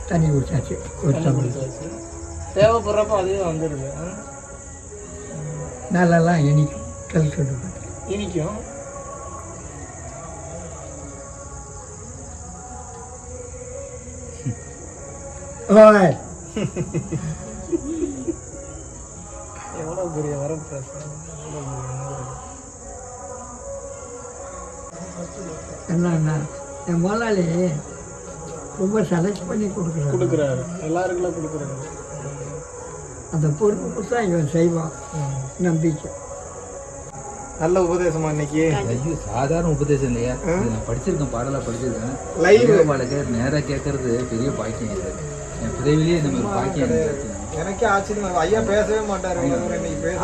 தண்ணி குடிச்சாச்சு. ஒரு டம்ளர். தேவைப்படுறப்ப அதுவே வந்துடுது. ஆ? மேலெல்லாம் இனிக்கும். கல் கட்டு இனிக்கும். ஓய். எவ்வளோ பெரிய வரப்பிரசாதம் என்னன்னா என் முதலாளி ரொம்ப செலக்ட் பண்ணி கொடுக்குறாரு. கொடுக்குறாரு. எல்லாருக்குலாம் கொடுக்குறாரு. அந்த பொறுப்பு கொடுத்தா இவன் செய்வான். நம்பிக்கை. நல்ல உபதேசமா இன்னைக்கு? ஐயோ சாதாரண உபதேசம் இல்லையா? நான் படிச்சிருக்கேன் பாடலாக படிச்சிருக்கேன். Live. பாடக நேராக கேட்கறது பெரிய பாக்கியம் இது. என் பிறவிலேயே இந்த மாதிரி பாக்கியம் எனக்கு ஆச்சரியமா. ஐயா பேசவே மாட்டாரு. இன்னைக்கு. பேச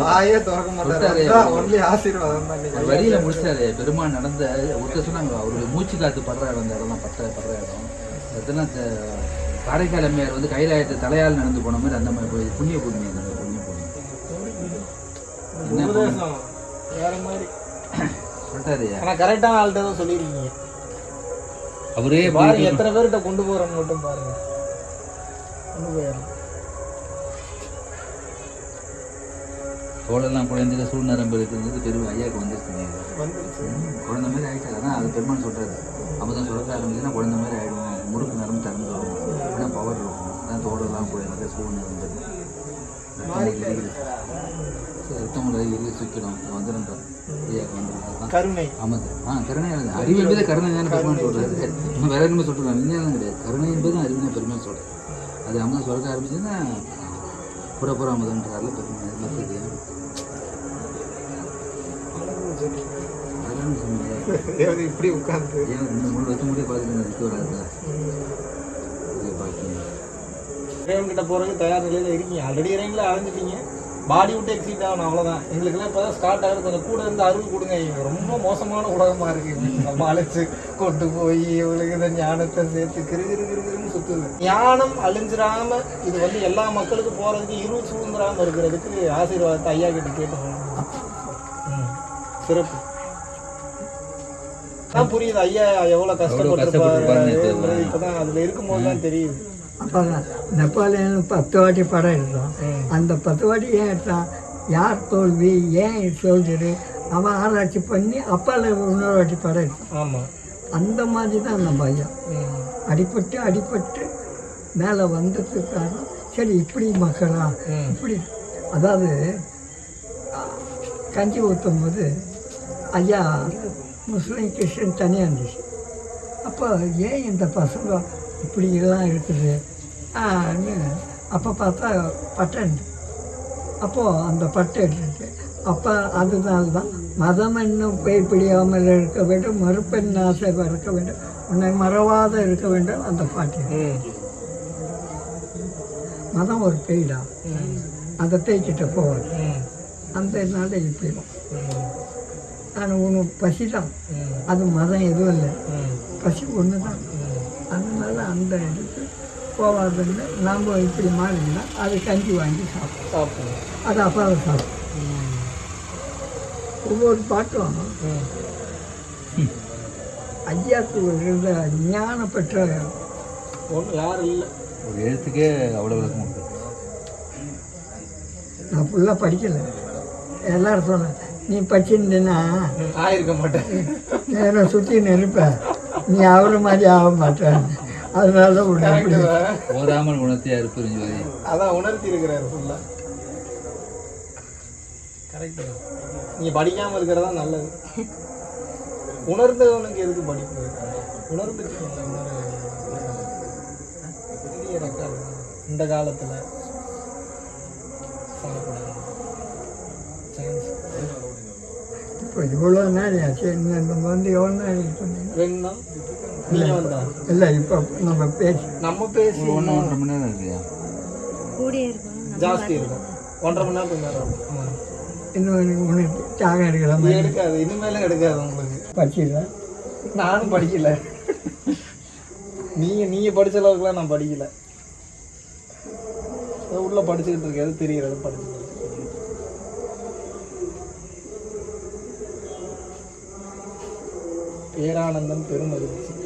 வாயே திறக்க சொல்லிட்டாரு. மாட்டாரு ஒன்லி ஆசீர்வாதம் தான் வரியில முடிச்சாரு. பெருமாள் நடந்த ஒருத்தர் சொன்னாங்க அவருடைய மூச்சு காத்து படுற இடம் அந்த இடம் பட்ட படுற இடம். அதெல்லாம் த- காரைக்கால் அம்மையார் வந்து கைலாயத்தை தலையால் நடந்து போன மாதிரி அந்த மாதிரி போய் புண்ணிய பூமி அந்த புண்ணிய பூமி வேற மாதிரி. சொல்லிட்டாரு ஆனா கரெக்டான ஆள்கிட்ட தான் சொல்லியிருக்கீங்க. அவரே பாருங்க எத்தனை பேர்கிட்ட கொண்டு போறோம்னு மட்டும் பாருங்க. தோலெல்லாம் குழந்தைல சூழ்நரம்பு இருக்கிறது பெரும் ஐயாவுக்கு வந்துருச்சுங்க வந்துருச்சு. குழந்தை மாதிரி ஆயிடுச்சு அதான் அது பெருமாள் சொல்றாரு. அப்பதான் சுரக்க ஆரம்பிச்சுன்னா குழந்தை மாதிரி ஆயிடும் முறுக்கு நரம்பு திறந்து வரும். ஆனால் பவர் இருக்கும். அதான் தோடெல்லாம் குழந்தை சூழ் நரம்பு இரு சுக்கிடும். வந்துடும் ஐயாவுக்கு வந்துடும் அதான் கருணை. ஆமாம் ஆ கருணை. அறிவு என்பது கருணை தானே பெருமாள் சொல்றாரு. இன்னும் வேற என்ன சொல்றாங்க விஞ்ஞானம் கிடையாது. கருணை என்பது அறிவினை பெருமாள் சொல்றாரு. அது அமுதம் சொல்ல ஆரம்பிச்சுன்னா புறப்புற அமுதன்றாரில் சொன்னீங்க தேவதை இப்படி உட்கார்ந்து. ஏன் ரெண்டு மூணு வருஷம் முடிய பார்த்துட்டு இதை பார்க்கணும் கிட்ட போறதுக்கு தயார் நிலையில இருக்கீங்க. ஆல்ரெடி இறைவங்கள அலைஞ்சிட்டீங்க. பாடி விட்டு எக்ஸிட் ஆகணும் அவ்வளவுதான். எங்களுக்கெல்லாம் இப்பதான் ஸ்டார்ட் ஆகுது. கொஞ்சம் கூட இருந்து அருள் கொடுங்க. ரொம்ப மோசமான உலகமா இருக்கு. நம்ம அழைச்சு கொண்டு போய் இவங்களுக்கு இந்த ஞானத்தை சேர்த்து கிரு கிரு கிரு கிருன்னு சுத்துது. ஞானம் அழிஞ்சிராம இது வந்து எல்லா மக்களுக்கும் போறதுக்கு இருள் சூழ்ந்துராம இருக்கிறதுக்கு ஆசீர்வாதத்தை ஐயா கிட்ட கேட்டு. சிறப்பு. அதான் புரியுது. ஐயா எவ்வளவு கஷ்டப்பட்டிருப்பாரு இப்பதான் அதுல இருக்கும்போது தான் தெரியுது. அப்போ நெப்பாலியன் பத்து வாட்டி படம் எடுத்தான். அந்த பத்து வாட்டி ஏன் எடுத்தான் யார் தோல்வி ஏன் சோல்ஜரு அவன் ஆராய்ச்சி பண்ணி அப்பால இன்னொரு வாட்டி படம் எடுத்தான் ஆமா. அந்த மாதிரி தான் நம்ம ஐயா ம். அடிபட்டு அடிபட்டு மேலே வந்ததுக்கு காரணம் சரி இப்படி மக்களா. இப்படி. அதாவது கஞ்சி ஊற்றும் போது ஐயா முஸ்லீம் கிறிஸ்டின் தனியாக இருந்துச்சு. அப்போ ஏன் இந்த பசங்க இப்படி எல்லாம் இருக்குது. அப்போ பார்த்தா பட்டை இருந்து அப்போது அந்த பட்டை எடுத்துட்டு அப்போ அதனால தான் மதம் என்னும் பேய் பிடியாமல் இருக்க வேண்டும். மறுப்பெண் ஆசை இருக்க வேண்டும். உன்னை மறவாத இருக்க வேண்டும். அந்த பாட்டு. மதம் ஒரு பேய்டா. அந்த பேய்கிட்ட போவார். அந்த நாள் இப்படி ம். நான் உனக்கு பசி தான். அது மதம் எதுவும் இல்லை. பசி ஒன்று தான் அதனால அந்த இதுக்கு போவாதுன்னு நாம் இப்படி மாறினா அது கஞ்சி வாங்கி சாப்பிடும். சாப்பிடுங்க அது அப்பாவை சாப்பிடும். ஒவ்வொரு பாட்டும் ம். ஐயாக்கு இருந்த ஞான பெற்ற யாரும் இல்லை. ஒரு எழுத்துக்கே அவ்வளோ விளக்கம் உண்டு. நான் ஃபுல்லாக படிக்கலை. எல்லாரும் சொன்னேன் நீ படிச்சிருந்தேன்னா ஆயிருக்க மாட்டேன். என்னை சுற்றி நிற்பேன் நீ அவரை மாதிரி ஆக மாட்டேன். அதனால தான் உன்னை இப்படி ஓதாமல் உணர்த்தியா இருப்பு ஜோதி? அதான் உணர்த்தி இருக்கிறாரு ஃபுல்லா கரெக்டு நீங்க படிக்காம இருக்கிறதா நல்லது. உணர்ந்தவனுக்கு எதுக்கு படிப்பு? உணர்ந்துட்டீங்கல்ல உணர பெரிய ரெக்கார்டு இந்த காலத்துல சொல்லக்கூடாது. சான்ஸ் இப்போ இவ்வளோ நாள் ஆச்சு. நம்ம வந்து எவ்வளோ நாள் வந்தா? இல்லை இப்போ நம்ம பேசி நம்ம பேசி ஒன்று ஒன்றரை மணி நேரம் இல்லையா? கூடியே இருக்கும் ஜாஸ்தி இருக்கும். ஒன்றரை மணி இருக்கும் ஆமா. இன்னும் உனக்கு தியாகம் எடுக்கிற இது மாதிரி எடுக்காது. இனிமேலும் எடுக்காது உங்களுக்கு. படிச்சிடல நானும் படிக்கல. நீங்க நீங்க படிச்ச அளவுக்குலாம் நான் படிக்கல. உள்ள படிச்சுக்கிட்டு இருக்கேன். எது தெரியறது படிச்சுக்கிட்டு இருக்கேன். பேரானந்தம் பெருமகிழ்ச்சி.